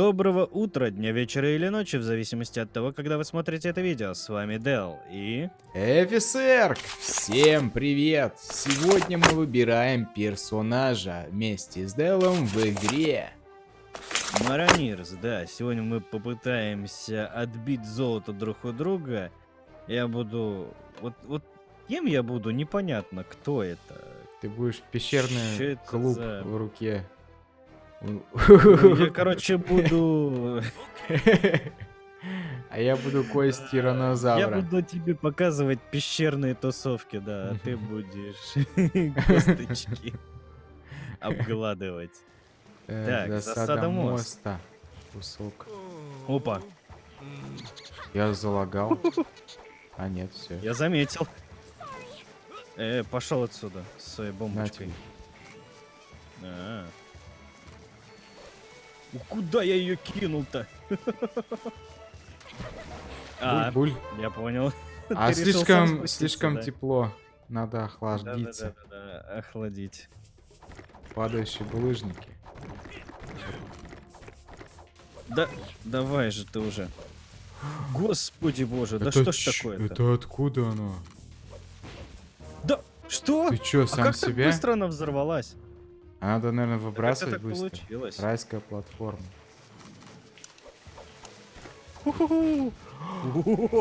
Доброго утра, дня, вечера или ночи, в зависимости от того, когда вы смотрите это видео. С вами Дел и... Офицер! Всем привет! Сегодня мы выбираем персонажа вместе с Делом в игре. Маранирс, да. Сегодня мы попытаемся отбить золото друг у друга. Я буду... Вот, вот кем я буду, непонятно, кто это. Ты будешь пещерный клуб за- в руке. Ну, Я, короче, буду... А я буду кость Я тиранозавра. буду тебе показывать пещерные тусовки, да, а ты будешь косточки обгладывать. Э, Так, засада мост. моста. Кусок. Опа, Я залагал. А нет, все. я заметил. Э, пошел отсюда с своей бомбочкой. А. Куда я ее кинул-то? А, Буль-буль. я понял. А слишком, слишком да? тепло. Надо охладиться. Да-да-да-да, охладить. Падающие булыжники. Да, давай же ты уже. Господи боже, да Это что ж такое-то? Это откуда оно? Да, что? Ты чё, а сам как так себя? быстро она взорвалась? А Надо, наверное, выбрасывать так быстро. получилось? Райская платформа.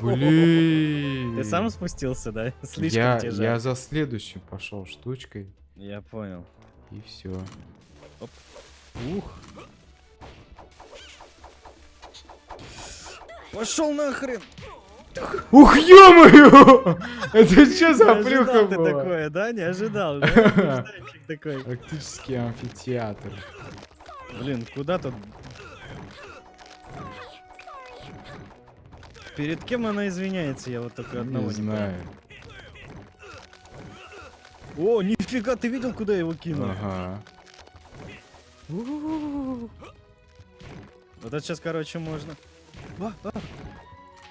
Блин. Ты сам спустился, да? Слишком я, жаль. я за следующим пошел штучкой. Я понял. И все. Ух. Пошел нахрен! Ух, ё-моё! Это что за плюха ты такое, да? Не ожидал, такой. Практически амфитеатр. Блин, куда тут? Перед кем она извиняется? Я вот только одного Не не, знаю. О, нифига, ты видел, куда его кинул? Ага. Вот это сейчас, короче, можно. А, а.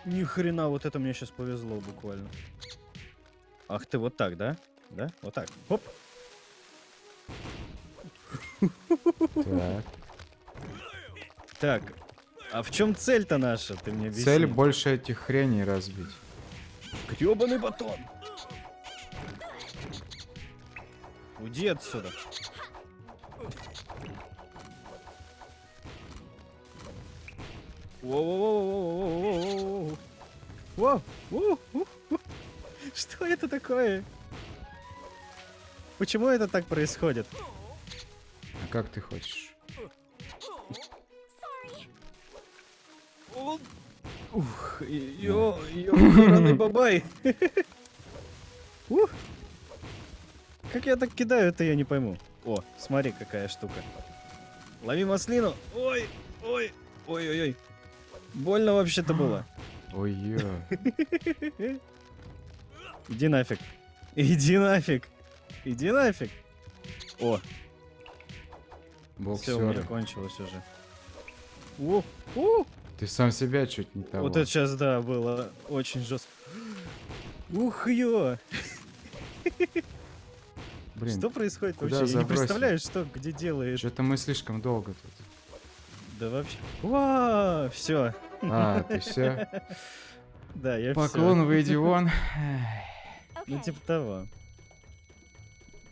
Ни хрена, вот это мне сейчас повезло буквально. Ах ты, вот так, да? Да? Вот так. Хоп. Так. Так. А в чем цель-то наша? Ты мне объясни. Цель больше этих хреней разбить. Гребаный батон. Уйди отсюда. Воу-воу-воу-воу-воу-воу-воу-воу. Воу, воу, воу, воу. Что это такое? Почему это так происходит? А как ты хочешь? О, Ух, ё, ё, раный бабай. Ух. Как я так кидаю, это я не пойму. О, смотри, какая штука. Лови маслину. Ой, ой, ой, ой, ой. Больно вообще-то было. Ой. Иди нафиг. Иди нафиг. Иди нафиг. О, все, у меня Боксеры. кончилось уже. О, о, Ты сам себя чуть не того. Вот это сейчас, да, было очень жестко. Ух, ё! Блин, что происходит вообще? Я не представляю, что где делаешь. что-то мы слишком долго тут. Да вообще. Все. А, ты все? Да, я Поклон, выйди вон. Ну, типа того.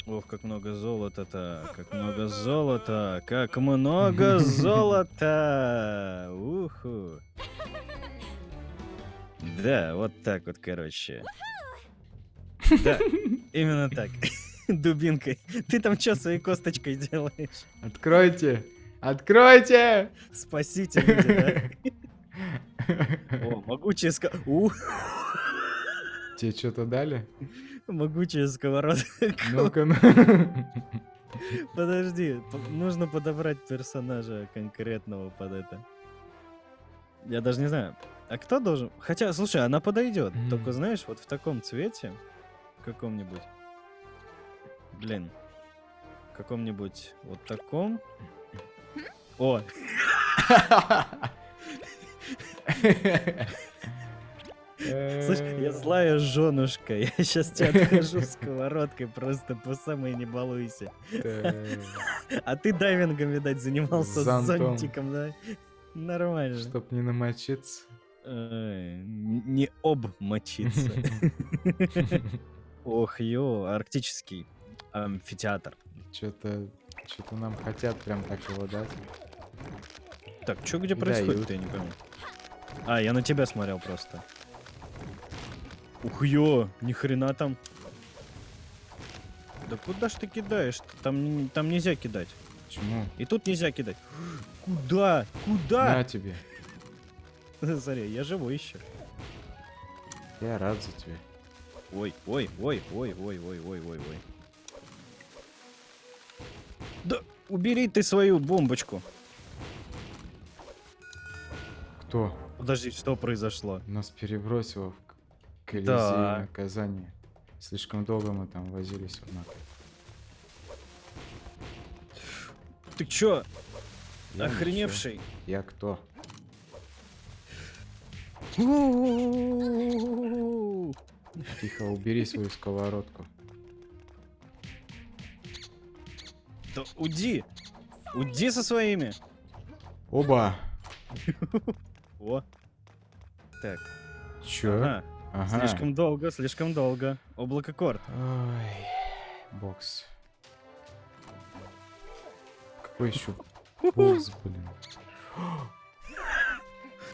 Ох, как много золота-то, как много золота, как много золота! Уху! Да, вот так вот, короче. Да, именно так. Дубинкой. Ты там что своей косточкой делаешь? Откройте! Откройте! Спасите люди, да? О, могучая. У, Тебе что-то дали? могучая сковородка. Ну-ка, ну. Подожди, нужно подобрать персонажа конкретного под это. Я даже не знаю. А кто должен? Хотя, слушай, она подойдет. М. Только знаешь, вот в таком цвете, каком-нибудь. Блин. Каком-нибудь вот таком. О, слышь, я злая женушка. Я сейчас тебя откажу сковородкой, просто по самой не балуйся. А ты дайвингом, видать, занимался с зонтиком, да? Нормально. Чтоб не намочиться. Не обмочиться. Ох, ё, арктический амфитеатр. Что-то... Что-то нам хотят прям так его дать. Так, что где происходит, я не пойму. А, я на тебя смотрел просто. Ух ё, ни хрена там. Да куда ж ты кидаешь? -то? Там, там нельзя кидать. Почему? И тут нельзя кидать. Куда? Куда? На тебе. Смотри, я живой еще. Я рад за тебя. Ой, ой, ой, ой, ой, ой, ой, ой, ой. Да убери ты свою бомбочку. Кто? Подожди, что произошло? Нас перебросило в Колизей Да. наказание. Слишком долго мы там возились, однако. Ты чё, Я охреневший? ничего. Я кто? Тихо, убери свою сковородку. Да уйди! Уйди со своими! Оба! О. Так, Чё? ага. Ага. Слишком долго, слишком долго. Облако корт. Ой, бокс. Какой еще бокс, блин?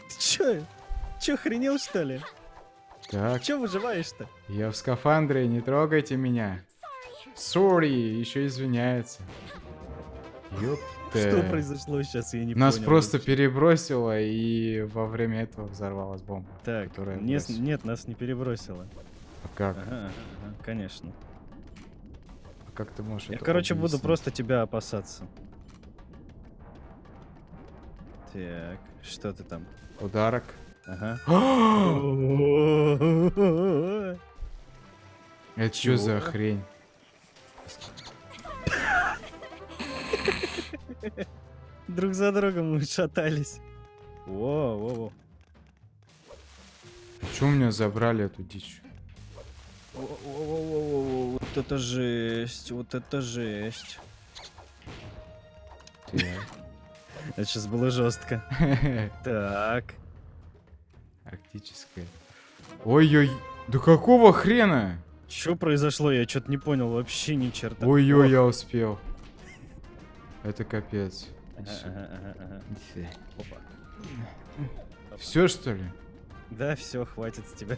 Ты чё? Чё, охренел что ли? Так, Чё выживаешь-то? я в скафандре, не трогайте меня. Сори, еще извиняется. Ёпта. Что произошло сейчас, я не Нас понял просто вообще. перебросило, и во время этого взорвалась бомба. Так, которая не с- бросила. нет, нас не перебросило. А как? Ага, ага, ага, конечно. А как ты можешь Я, это короче, буду просто тебя опасаться. Так, что ты там? Ударок. Ага. Это что за хрень? Друг за другом мы шатались. Во, во, во. Почему меня забрали эту дичь? Во-во-во-во-во, Вот это жесть, вот это жесть. Так. Это сейчас было жестко. Так. Арктическая. Ой-ой, да какого хрена? Что произошло? Я что-то не понял вообще ни черта. Ой-ой, О, я успел. Это капец. ага, ага, ага, ага. Опа. Все что ли? Да, все, хватит с тебя.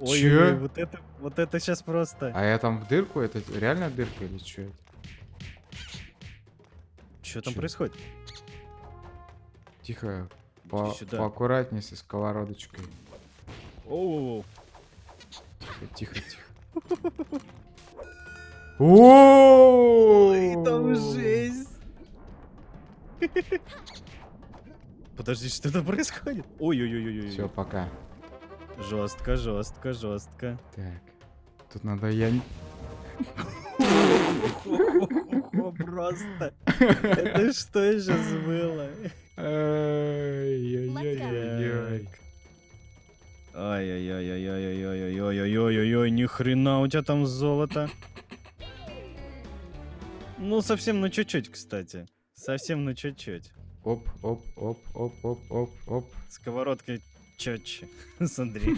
Ой, Чё? ой, вот это, вот это сейчас просто. А я там в дырку? Это реально дырка или что это? Что там происходит? Тихо. По сюда. поаккуратнее со сковородочкой. Оу, Тихо, тихо, тихо. О! там жесть. Подожди, что там происходит? Ой-ой-ой-ой. Все, пока. Жестко, жестко, жестко. Так. Тут надо я... Просто. Это что сейчас было? Ай-яй-яй-яй-яй. Ай-яй-яй-яй-яй-яй-яй-яй-яй-яй, ни хрена у тебя там золото. Ну, совсем на чуть-чуть, кстати. Совсем на чуть-чуть. Оп, оп, оп, оп, оп, оп, оп. Сковородкой четче. Смотри.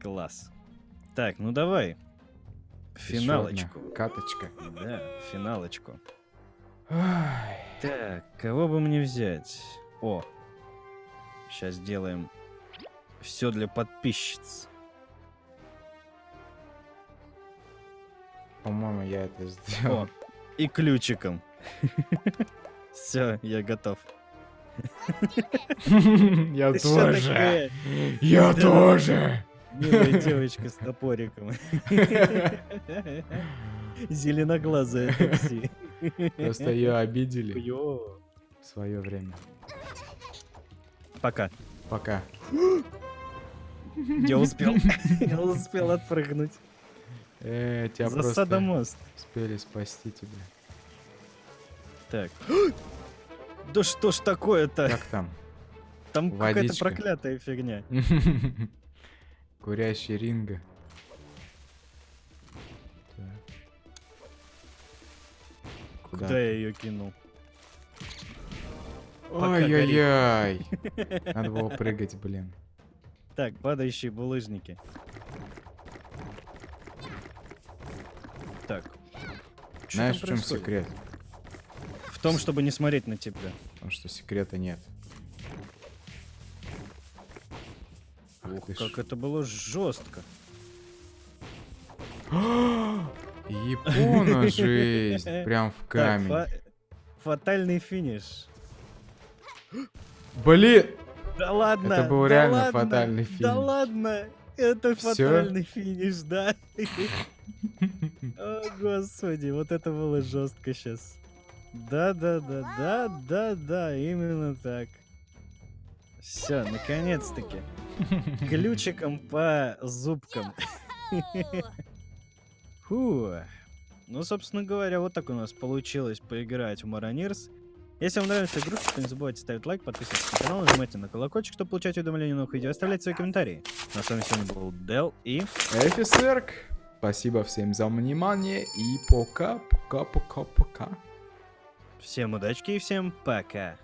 Класс. Так, ну давай. Финалочку. Каточка. Да, финалочку. Так, кого бы мне взять? О, сейчас сделаем все для подписчиц. По-моему, я это сделал. О, и ключиком. Все, я готов. Я тоже. Я тоже. Милая девочка с топориком. Зеленоглазая такси. Просто ее обидели в свое время. Пока. Пока. Я успел. Я успел отпрыгнуть. Э, тебя Засада мост. Успели спасти тебя. Так. Да что ж такое-то? Как там? Там какая-то проклятая фигня. Курящий ринга. Куда я ее кинул? Ай-яй-яй. Надо было прыгать, блин. Так, падающие булыжники. Так. Чё Знаешь, в чем происходит? секрет? В том, чтобы не смотреть на тебя. Потому что секрета нет. Ух, ты ж. как это было жестко. Япона жесть. Прям в камень. Так, фа- фатальный финиш. Блин! Да ладно! Это был да реально ладно, фатальный Да финиш. ладно! Это Всё? фатальный финиш, да. О, господи, вот это было жестко сейчас. Да, да, да, да, да, да, именно так. Все, наконец-таки. Ключиком по зубкам. Фу. Ну, собственно говоря, вот так у нас получилось поиграть в Маронирс. Если вам нравится игрушка, то не забывайте ставить лайк, подписываться на канал, нажимайте на колокольчик, чтобы получать уведомления о новых видео, оставлять свои комментарии. Ну, а с вами сегодня был Дел и... Эфисерк. Спасибо всем за внимание и пока, пока, пока, пока. Всем удачки и всем пока.